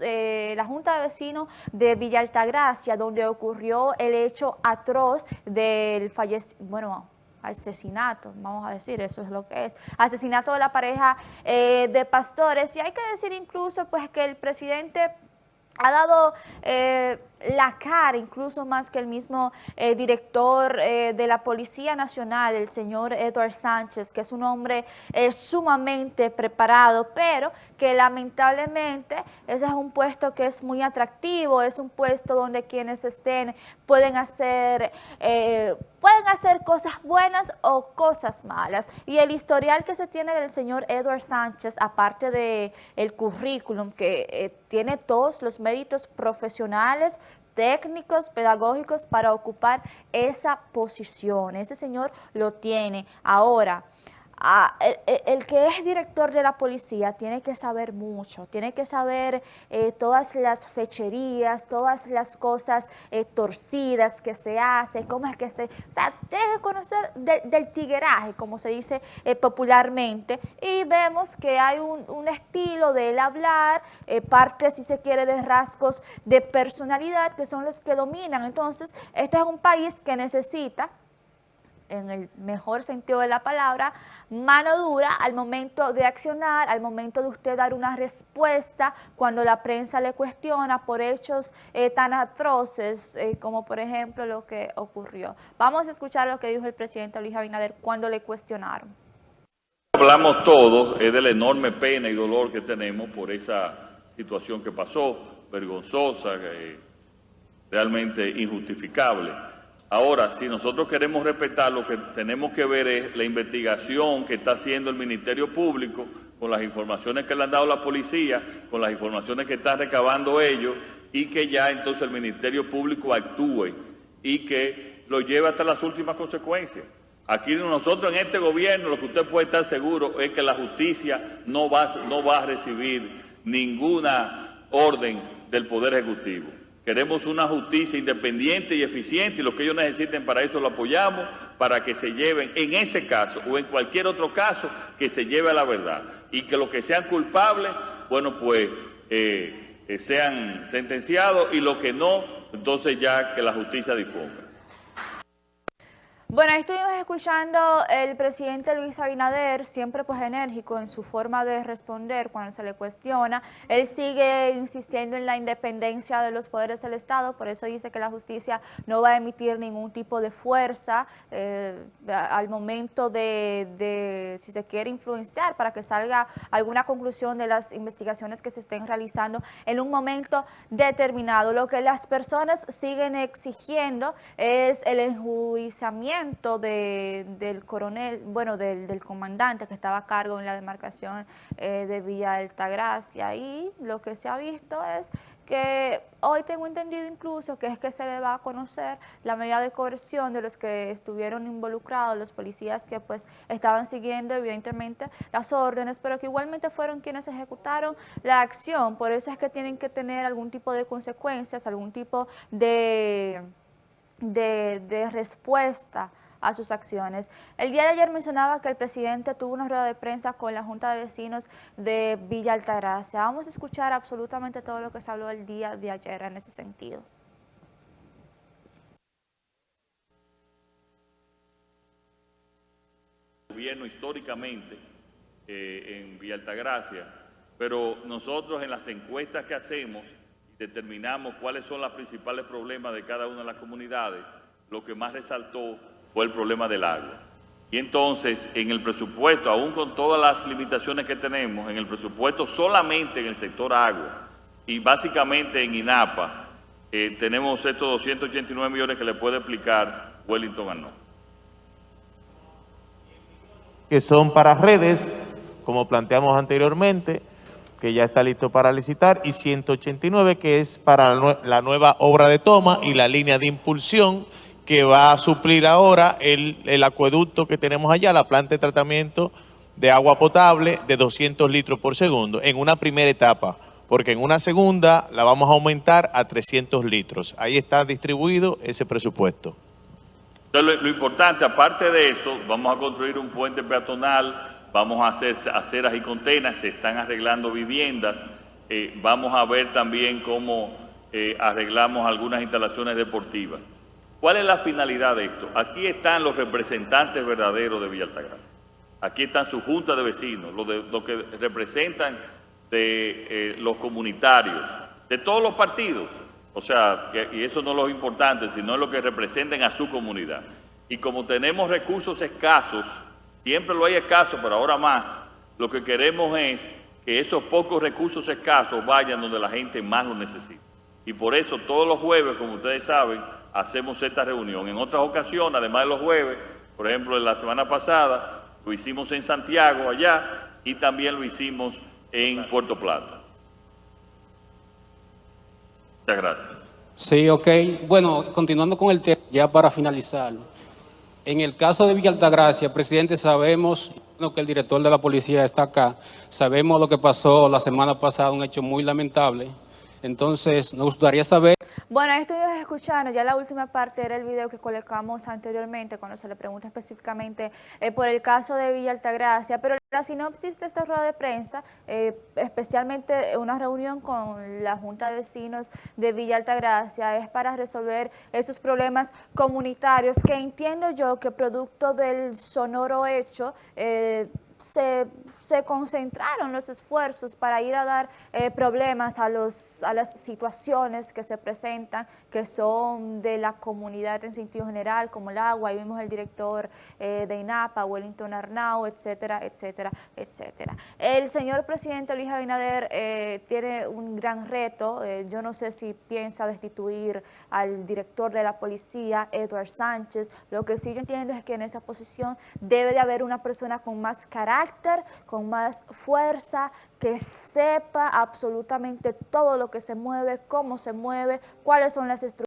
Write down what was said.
eh, la Junta de Vecinos de Villa Altagracia, donde ocurrió el hecho atroz del fallecimiento, bueno, asesinato, vamos a decir, eso es lo que es, asesinato de la pareja eh, de pastores, y hay que decir incluso pues que el presidente ha dado eh, la cara, incluso más que el mismo eh, director eh, de la Policía Nacional, el señor Edward Sánchez, que es un hombre sumamente preparado, pero que lamentablemente ese es un puesto que es muy atractivo, es un puesto donde quienes estén pueden hacer, pueden hacer cosas buenas o cosas malas. Y el historial que se tiene del señor Edward Sánchez, aparte del el currículum que tiene todos los méritos profesionales, técnicos, pedagógicos para ocupar esa posición. Ese señor lo tiene. Ahora, el, que es director de la policía tiene que saber mucho, tiene que saber eh, todas las fecherías, todas las cosas eh, torcidas que se hace, cómo es que se... O sea, tiene que conocer del tigueraje, como se dice eh, popularmente, y vemos que hay un, un estilo del hablar, parte, si se quiere, de rasgos de personalidad que son los que dominan. Entonces, este es un país que necesita en el mejor sentido de la palabra, mano dura al momento de accionar, al momento de usted dar una respuesta cuando la prensa le cuestiona por hechos eh, tan atroces eh, como por ejemplo lo que ocurrió. Vamos a escuchar lo que dijo el presidente Luis Abinader cuando le cuestionaron. Hablamos todos es de la enorme pena y dolor que tenemos por esa situación que pasó, vergonzosa, realmente injustificable. Ahora, si nosotros queremos respetar, lo que tenemos que ver es la investigación que está haciendo el Ministerio Público con las informaciones que le han dado la policía, con las informaciones que están recabando ellos y que ya entonces el Ministerio Público actúe y que lo lleve hasta las últimas consecuencias. Aquí nosotros en este gobierno lo que usted puede estar seguro es que la justicia no va, no va a recibir ninguna orden del Poder Ejecutivo. Queremos una justicia independiente y eficiente y lo que ellos necesiten para eso lo apoyamos, para que se lleven, en ese caso o en cualquier otro caso, que se lleve a la verdad. Y que los que sean culpables, bueno, pues eh, eh, sean sentenciados y los que no, entonces ya que la justicia disponga. Bueno, ahí estuvimos escuchando el presidente Luis Abinader, siempre pues enérgico en su forma de responder cuando se le cuestiona. Él sigue insistiendo en la independencia de los poderes del Estado, por eso dice que la justicia no va a emitir ningún tipo de fuerza eh, al momento de, de, si se quiere influenciar, para que salga alguna conclusión de las investigaciones que se estén realizando en un momento determinado. Lo que las personas siguen exigiendo es el enjuiciamiento de, del coronel, bueno, del, del, comandante que estaba a cargo en la demarcación eh, de Villa Altagracia. Y lo que se ha visto es que hoy tengo entendido incluso que es que se le va a conocer la medida de coerción de los que estuvieron involucrados, los policías que pues estaban siguiendo evidentemente las órdenes, pero que igualmente fueron quienes ejecutaron la acción, por eso es que tienen que tener algún tipo de consecuencias, algún tipo de de, respuesta a sus acciones. El día de ayer mencionaba que el presidente tuvo una rueda de prensa con la Junta de Vecinos de Villa Altagracia. Vamos a escuchar absolutamente todo lo que se habló el día de ayer en ese sentido. gobierno históricamente eh, en Villa Altagracia, pero nosotros en las encuestas que hacemos determinamos cuáles son los principales problemas de cada una de las comunidades, lo que más resaltó fue el problema del agua. Y entonces, en el presupuesto, aún con todas las limitaciones que tenemos, en el presupuesto solamente en el sector agua y básicamente en INAPA, eh, tenemos estos 289 millones que le puede explicar Wellington Arnold. Que son para redes, como planteamos anteriormente, que ya está listo para licitar, y 189 que es para la nueva obra de toma y la línea de impulsión que va a suplir ahora el, el acueducto que tenemos allá, la planta de tratamiento de agua potable de 200 litros por segundo en una primera etapa, porque en una segunda la vamos a aumentar a 300 litros. Ahí está distribuido ese presupuesto. Lo, lo importante, aparte de eso, vamos a construir un puente peatonal vamos a hacer aceras y contenas, se están arreglando viviendas Eh, vamos a ver también cómo eh, arreglamos algunas instalaciones deportivas. ¿Cuál es la finalidad de esto? Aquí están los representantes verdaderos de Villa Altagracia. Aquí están su junta de vecinos, los, de- que representan de eh, los comunitarios, de todos los partidos. O sea, y eso no es lo importante, sino lo que representen a su comunidad. Y como tenemos recursos escasos, siempre lo hay escasos, pero ahora más, lo que queremos es que esos pocos recursos escasos vayan donde la gente más lo necesita. Y por eso todos los jueves, como ustedes saben, hacemos esta reunión. En otras ocasiones, además de los jueves, por ejemplo, la semana pasada, lo hicimos en Santiago, allá, y también lo hicimos en Puerto Plata. Muchas gracias. Sí, ok. Bueno, continuando con el tema, ya para finalizar. En el caso de Villa Altagracia, presidente, sabemos que el director de la policía está acá. Sabemos lo que pasó la semana pasada, un hecho muy lamentable. Entonces, nos gustaría saber Bueno, ahí estuvimos escuchando, ya la última parte era el video que colocamos anteriormente cuando se le pregunta específicamente eh, por el caso de Villa Altagracia, pero la sinopsis de esta rueda de prensa, eh, especialmente una reunión con la Junta de Vecinos de Villa Altagracia, es para resolver esos problemas comunitarios que entiendo yo que producto del sonoro hecho, eh, se, se concentraron los esfuerzos para ir a dar eh, problemas a, los, a las situaciones que se presentan, que son de la comunidad en sentido general, como el agua, ahí vimos el director eh, de INAPA, Wellington Arnau, etcétera, etcétera, etcétera. El señor presidente Luis Abinader eh, tiene un gran reto, yo no sé si piensa destituir al director de la policía, Edward Sánchez, lo que sí yo entiendo es que en esa posición debe de haber una persona con más carácter, con más fuerza, que sepa absolutamente todo lo que se mueve, cómo se mueve, cuáles son las estructuras